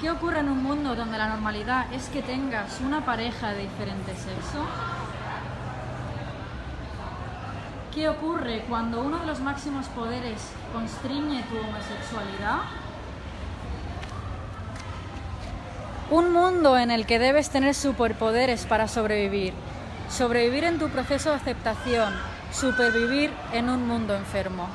¿Qué ocurre en un mundo donde la normalidad es que tengas una pareja de diferente sexo? ¿Qué ocurre cuando uno de los máximos poderes constriñe tu homosexualidad? Un mundo en el que debes tener superpoderes para sobrevivir. Sobrevivir en tu proceso de aceptación. Supervivir en un mundo enfermo.